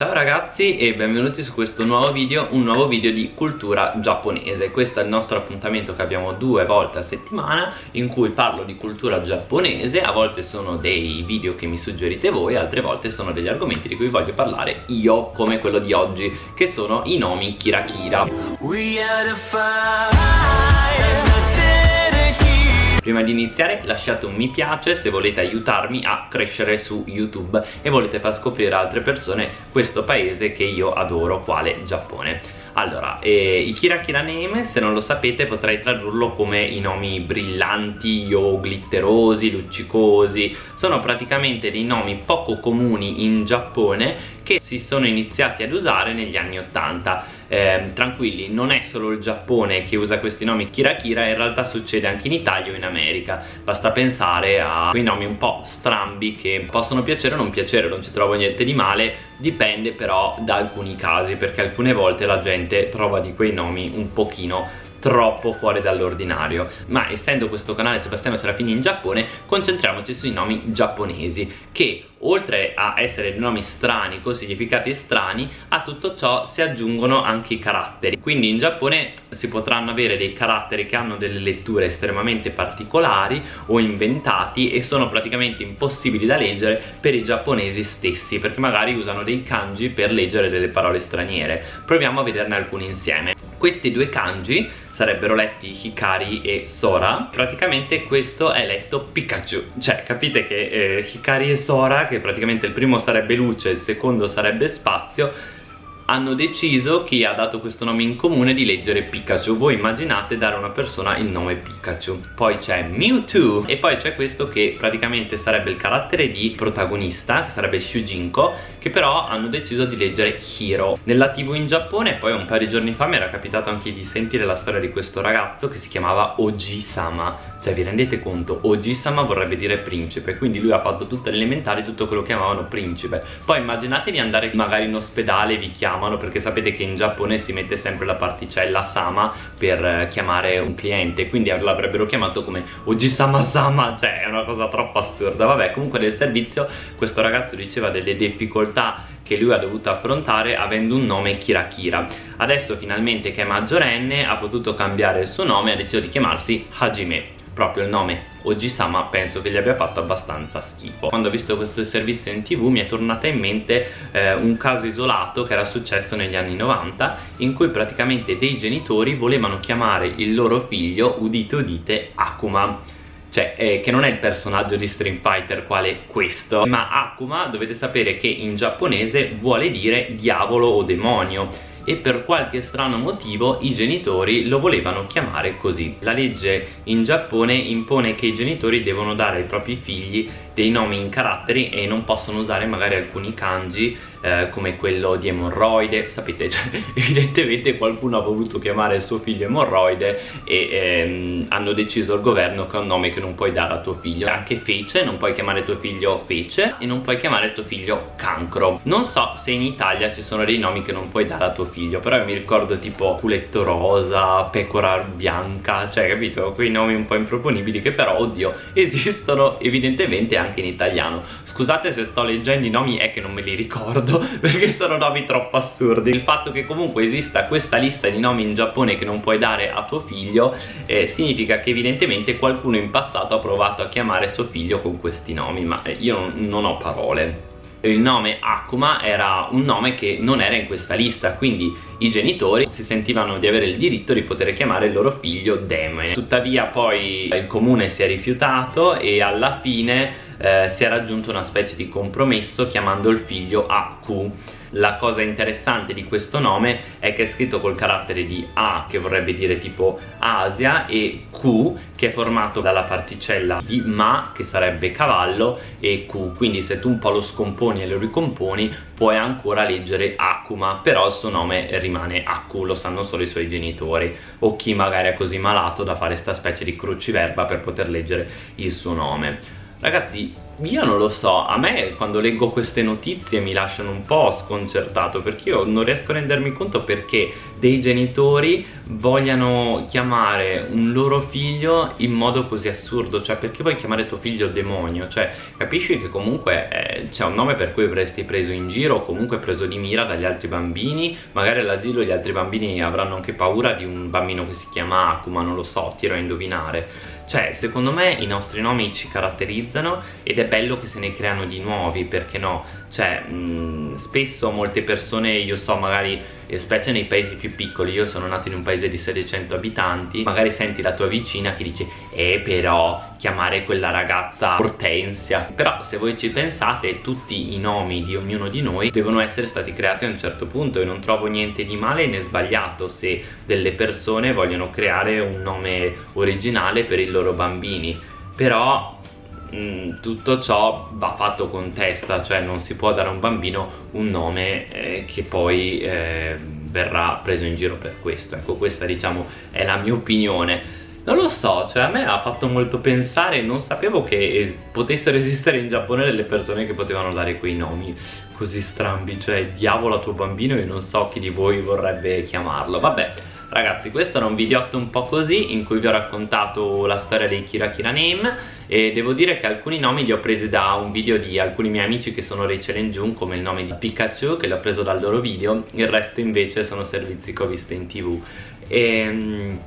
Ciao ragazzi e benvenuti su questo nuovo video, un nuovo video di cultura giapponese. Questo è il nostro appuntamento che abbiamo due volte a settimana In cui parlo di cultura giapponese. A volte sono dei video che mi suggerite voi Altre volte sono degli argomenti di cui voglio parlare io Come quello di oggi Che sono i nomi Kira Kira Prima di iniziare lasciate un mi piace se volete aiutarmi a crescere su YouTube e volete far scoprire a altre persone questo paese che io adoro, quale Giappone. Allora, eh, i Kira Kira Name, se non lo sapete, potrei tradurlo come i nomi brillanti o glitterosi, luccicosi. Sono praticamente dei nomi poco comuni in Giappone che si sono iniziati ad usare negli anni 80 eh, tranquilli non è solo il Giappone che usa questi nomi Kira Kira in realtà succede anche in Italia o in America. Basta pensare a quei nomi un po' strambi che possono piacere o non piacere non ci trovo niente di male. Dipende però da alcuni casi perché alcune volte la gente trova di quei nomi un pochino troppo fuori dall'ordinario. Ma essendo questo canale Sebastiano Serafini in Giappone concentriamoci sui nomi giapponesi che oltre a essere nomi strani con significati strani a tutto ciò si aggiungono anche i caratteri. Quindi in Giappone si potranno avere dei caratteri che hanno delle letture estremamente particolari o inventati e sono praticamente impossibili da leggere per i giapponesi stessi perché magari usano dei kanji per leggere delle parole straniere. Proviamo a vederne alcuni insieme. Questi due kanji sarebbero letti Hikari e Sora. Praticamente questo è letto Pikachu. Cioè capite che eh, Hikari e Sora che praticamente il primo sarebbe luce il secondo sarebbe spazio hanno deciso chi ha dato questo nome in comune di leggere Pikachu. Voi immaginate dare a una persona il nome Pikachu. Poi c'è Mewtwo e poi c'è questo che praticamente sarebbe il carattere di protagonista che sarebbe Shujinko che però hanno deciso di leggere Hiro nella tv in Giappone poi un paio di giorni fa mi era capitato anche di sentire la storia di questo ragazzo che si chiamava Oji-sama cioè vi rendete conto? Oji-sama vorrebbe dire principe quindi lui ha fatto tutte le elementari tutto quello che chiamavano principe. Poi immaginatevi andare magari in ospedale vi chiamano perché sapete che in Giappone si mette sempre la particella sama per eh, chiamare un cliente quindi l'avrebbero chiamato come Oji-sama sama cioè è una cosa troppo assurda. Vabbè comunque nel servizio questo ragazzo diceva delle difficoltà che lui ha dovuto affrontare avendo un nome Kira Kira adesso finalmente che è maggiorenne ha potuto cambiare il suo nome e ha deciso di chiamarsi Hajime. Proprio il nome Oji-sama penso che gli abbia fatto abbastanza schifo. Quando ho visto questo servizio in tv mi è tornata in mente eh, un caso isolato che era successo negli anni 90 in cui praticamente dei genitori volevano chiamare il loro figlio udite udite Akuma cioè eh, che non è il personaggio di Street Fighter quale questo ma Akuma dovete sapere che in giapponese vuole dire diavolo o demonio e per qualche strano motivo i genitori lo volevano chiamare così. La legge in Giappone impone che i genitori devono dare ai propri figli dei nomi in caratteri e non possono usare magari alcuni kanji eh, come quello di emorroide. Sapete cioè, evidentemente qualcuno ha voluto chiamare il suo figlio emorroide e ehm, hanno deciso il governo che è un nome che non puoi dare a tuo figlio. Anche fece non puoi chiamare tuo figlio fece e non puoi chiamare tuo figlio cancro. Non so se in Italia ci sono dei nomi che non puoi dare a tuo figlio però mi ricordo tipo culetto rosa pecora bianca cioè capito? Quei nomi un po' improponibili che però oddio esistono evidentemente anche in italiano. Scusate se sto leggendo i nomi è che non me li ricordo perché sono nomi troppo assurdi. Il fatto che comunque esista questa lista di nomi in Giappone che non puoi dare a tuo figlio eh, significa che evidentemente qualcuno in passato ha provato a chiamare suo figlio con questi nomi ma eh, io non, non ho parole. Il nome Akuma era un nome che non era in questa lista quindi i genitori si sentivano di avere il diritto di poter chiamare il loro figlio Demone tuttavia poi il comune si è rifiutato e alla fine eh, si è raggiunto una specie di compromesso chiamando il figlio Aku la cosa interessante di questo nome è che è scritto col carattere di A che vorrebbe dire tipo Asia e Q che è formato dalla particella di Ma che sarebbe cavallo e Q. Quindi se tu un po' lo scomponi e lo ricomponi puoi ancora leggere Akuma però il suo nome rimane Aku lo sanno solo i suoi genitori o chi magari è così malato da fare sta specie di cruciverba per poter leggere il suo nome ragazzi io non lo so, a me quando leggo queste notizie mi lasciano un po' sconcertato perché io non riesco a rendermi conto perché dei genitori vogliano chiamare un loro figlio in modo così assurdo cioè perché vuoi chiamare tuo figlio demonio? Cioè capisci che comunque eh, c'è un nome per cui avresti preso in giro o comunque preso di mira dagli altri bambini magari all'asilo gli altri bambini avranno anche paura di un bambino che si chiama Akuma non lo so, tiro a indovinare cioè secondo me i nostri nomi ci caratterizzano ed è bello che se ne creano di nuovi perché no? Cioè mh, spesso molte persone io so magari specie nei paesi più piccoli io sono nato in un paese di 700 abitanti magari senti la tua vicina che dice eh però chiamare quella ragazza Ortensia però se voi ci pensate tutti i nomi di ognuno di noi devono essere stati creati a un certo punto e non trovo niente di male né sbagliato se delle persone vogliono creare un nome originale per i loro bambini. Però Mm, tutto ciò va fatto con testa cioè non si può dare a un bambino un nome eh, che poi eh, verrà preso in giro per questo. Ecco questa diciamo è la mia opinione non lo so, cioè a me ha fatto molto pensare, non sapevo che potessero esistere in Giappone delle persone che potevano dare quei nomi così strambi, cioè diavolo a tuo bambino e non so chi di voi vorrebbe chiamarlo, vabbè Ragazzi questo era un videotto un po' così in cui vi ho raccontato la storia dei Kira Kira Name e devo dire che alcuni nomi li ho presi da un video di alcuni miei amici che sono Rachel e Jun come il nome di Pikachu che l'ho preso dal loro video il resto invece sono servizi che ho visto in tv. E ehm,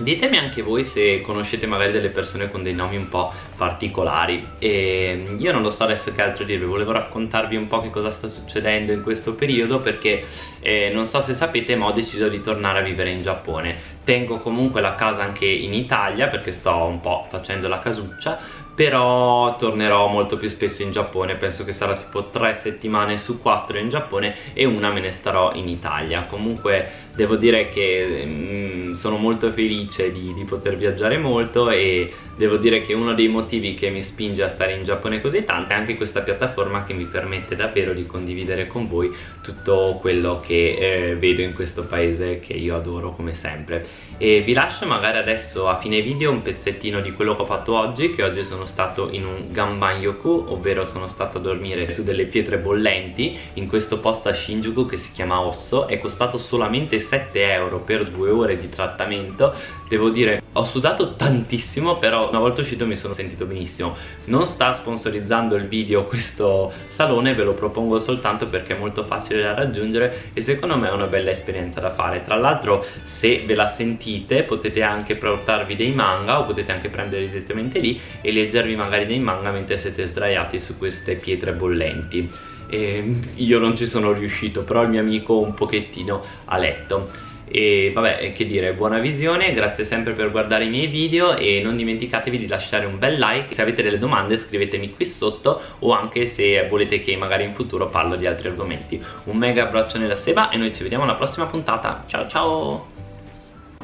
Ditemi anche voi se conoscete magari delle persone con dei nomi un po' particolari. E io non lo so adesso che altro dirvi, volevo raccontarvi un po' che cosa sta succedendo in questo periodo perché eh, non so se sapete ma ho deciso di tornare a vivere in Giappone. Tengo comunque la casa anche in Italia perché sto un po' facendo la casuccia però tornerò molto più spesso in Giappone. Penso che sarà tipo 3 settimane su 4 in Giappone e una me ne starò in Italia. Comunque devo dire che mm, sono molto felice di, di, poter viaggiare molto e devo dire che uno dei motivi che mi spinge a stare in Giappone così tanto è anche questa piattaforma che mi permette davvero di condividere con voi tutto quello che eh, vedo in questo paese che io adoro come sempre. E vi lascio magari adesso a fine video un pezzettino di quello che ho fatto oggi che oggi sono stato in un Ganban-yoku ovvero sono stato a dormire su delle pietre bollenti in questo posto a Shinjuku che si chiama Osso è costato solamente 7 euro per due ore di trattamento. Devo dire ho sudato tantissimo però una volta uscito mi sono sentito benissimo. Non sta sponsorizzando il video questo salone ve lo propongo soltanto perché è molto facile da raggiungere e secondo me è una bella esperienza da fare. Tra l'altro se ve la sentite potete anche portarvi dei manga o potete anche prenderli direttamente lì e leggervi magari dei manga mentre siete sdraiati su queste pietre bollenti e io non ci sono riuscito però il mio amico un pochettino ha letto. E vabbè che dire buona visione grazie sempre per guardare i miei video e non dimenticatevi di lasciare un bel like. Se avete delle domande scrivetemi qui sotto o anche se volete che magari in futuro parlo di altri argomenti. Un mega abbraccio nella seba e noi ci vediamo alla prossima puntata. Ciao ciao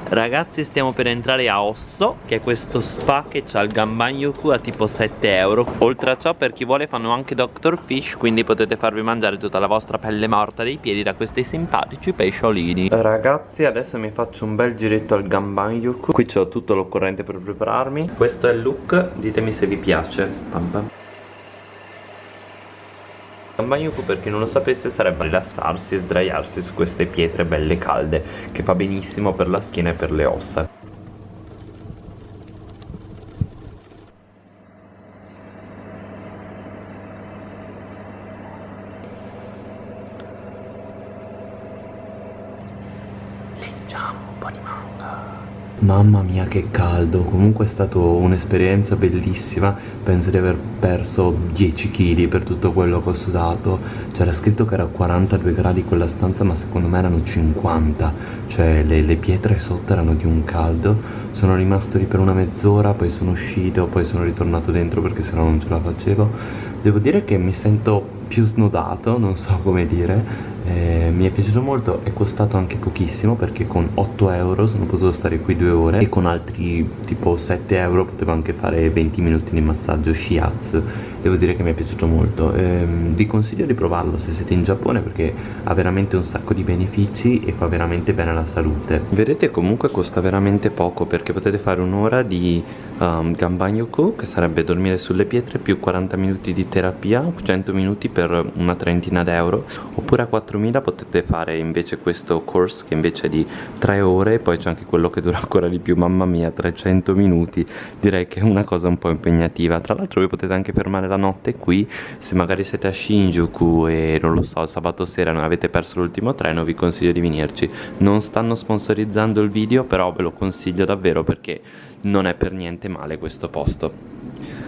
Ragazzi stiamo per entrare a Osso Che è questo spa che ha il Gambanyoku a tipo 7 euro Oltre a ciò per chi vuole fanno anche Dr. Fish Quindi potete farvi mangiare tutta la vostra pelle morta dei piedi da questi simpatici pesciolini Ragazzi adesso mi faccio un bel giretto al Gambanyoku Qui ho tutto l'occorrente per prepararmi Questo è il look, ditemi se vi piace Bam bam. Bagnoku per chi non lo sapesse sarebbe rilassarsi e sdraiarsi su queste pietre belle calde che fa benissimo per la schiena e per le ossa Leggiamo un po' di manga Mamma mia che caldo, comunque è stata un'esperienza bellissima, penso di aver perso 10 kg per tutto quello che ho sudato, c'era scritto che era 42 gradi quella stanza ma secondo me erano 50, cioè le, le pietre sotto erano di un caldo, sono rimasto lì per una mezz'ora, poi sono uscito, poi sono ritornato dentro perché sennò non ce la facevo, devo dire che mi sento più snodato, non so come dire, eh, mi è piaciuto molto, è costato anche pochissimo perché con 8 euro sono potuto stare qui due ore e con altri tipo 7 euro potevo anche fare 20 minuti di massaggio shiatsu. Devo dire che mi è piaciuto molto. Ehm, vi consiglio di provarlo se siete in Giappone perché ha veramente un sacco di benefici e fa veramente bene alla salute. Vedete comunque costa veramente poco perché potete fare un'ora di um, Gambanyoku che sarebbe dormire sulle pietre più 40 minuti di terapia 100 minuti per una trentina d'euro oppure a 4000 potete fare invece questo course che invece è di 3 ore poi c'è anche quello che dura ancora di più mamma mia 300 minuti direi che è una cosa un po' impegnativa. Tra l'altro voi potete anche fermare la notte qui se magari siete a Shinjuku e non lo so sabato sera non avete perso l'ultimo treno vi consiglio di venirci. Non stanno sponsorizzando il video però ve lo consiglio davvero perché non è per niente male questo posto